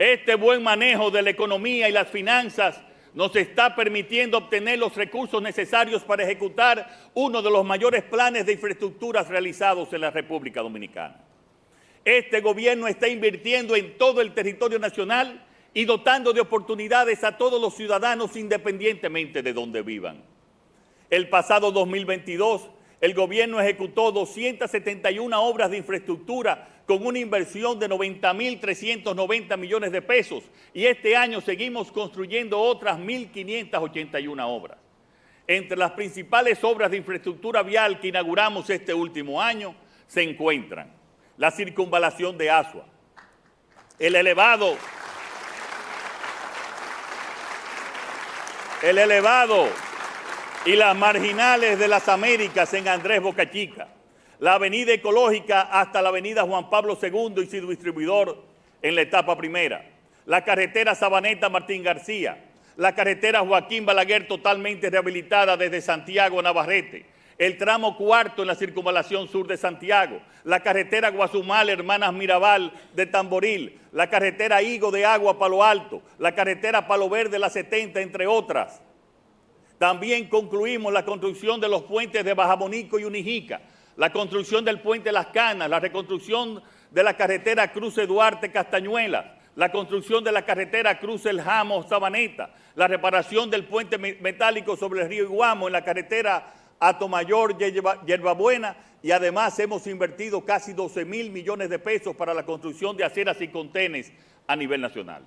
Este buen manejo de la economía y las finanzas nos está permitiendo obtener los recursos necesarios para ejecutar uno de los mayores planes de infraestructuras realizados en la República Dominicana. Este gobierno está invirtiendo en todo el territorio nacional y dotando de oportunidades a todos los ciudadanos independientemente de donde vivan. El pasado 2022, el gobierno ejecutó 271 obras de infraestructura con una inversión de 90.390 millones de pesos y este año seguimos construyendo otras 1.581 obras. Entre las principales obras de infraestructura vial que inauguramos este último año se encuentran la circunvalación de Asua, el elevado, el elevado y las marginales de las Américas en Andrés Boca Chica, la avenida ecológica hasta la avenida Juan Pablo II y su distribuidor en la etapa primera, la carretera Sabaneta Martín García, la carretera Joaquín Balaguer totalmente rehabilitada desde Santiago a Navarrete, el tramo cuarto en la circunvalación sur de Santiago, la carretera Guazumal, Hermanas Mirabal de Tamboril, la carretera Higo de Agua Palo Alto, la carretera Palo Verde La 70, entre otras. También concluimos la construcción de los puentes de Bajamonico y Unijica, la construcción del puente Las Canas, la reconstrucción de la carretera Cruce Duarte Castañuela, la construcción de la carretera Cruz El Jamo Sabaneta, la reparación del puente metálico sobre el río Iguamo en la carretera Atomayor Yerbabuena y además hemos invertido casi 12 mil millones de pesos para la construcción de aceras y contenes a nivel nacional.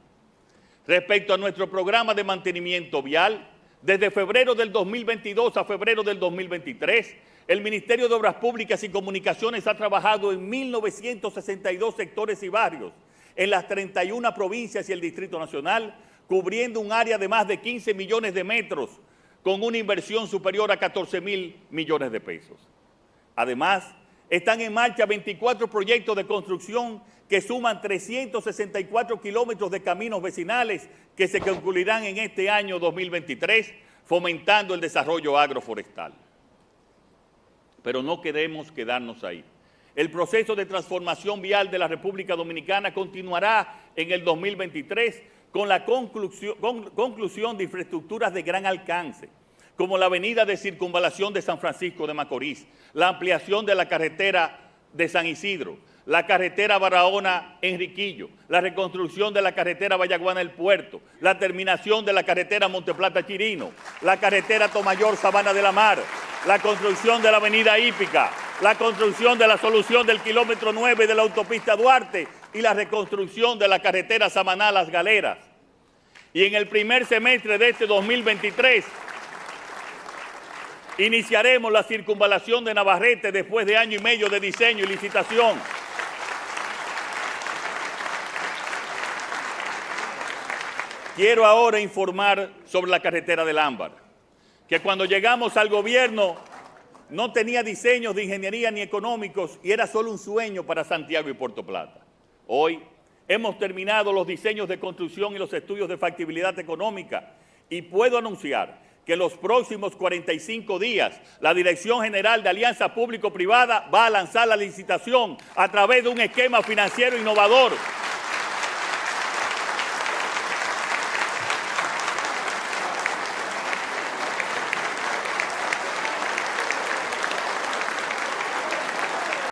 Respecto a nuestro programa de mantenimiento vial, desde febrero del 2022 a febrero del 2023, el Ministerio de Obras Públicas y Comunicaciones ha trabajado en 1.962 sectores y barrios en las 31 provincias y el Distrito Nacional, cubriendo un área de más de 15 millones de metros con una inversión superior a 14 mil millones de pesos. Además, están en marcha 24 proyectos de construcción que suman 364 kilómetros de caminos vecinales que se concluirán en este año 2023, fomentando el desarrollo agroforestal. Pero no queremos quedarnos ahí. El proceso de transformación vial de la República Dominicana continuará en el 2023 con la conclusión, conclusión de infraestructuras de gran alcance, como la avenida de circunvalación de San Francisco de Macorís, la ampliación de la carretera de San Isidro, la carretera Barahona-Enriquillo, la reconstrucción de la carretera Vallaguana-El Puerto, la terminación de la carretera Monteplata-Chirino, la carretera Tomayor Sabana de la Mar, la construcción de la avenida Hípica, la construcción de la solución del kilómetro 9 de la autopista Duarte y la reconstrucción de la carretera Samaná-Las Galeras. Y en el primer semestre de este 2023 Iniciaremos la circunvalación de Navarrete después de año y medio de diseño y licitación. Quiero ahora informar sobre la carretera del Ámbar, que cuando llegamos al gobierno no tenía diseños de ingeniería ni económicos y era solo un sueño para Santiago y Puerto Plata. Hoy hemos terminado los diseños de construcción y los estudios de factibilidad económica y puedo anunciar que en los próximos 45 días la Dirección General de Alianza Público-Privada va a lanzar la licitación a través de un esquema financiero innovador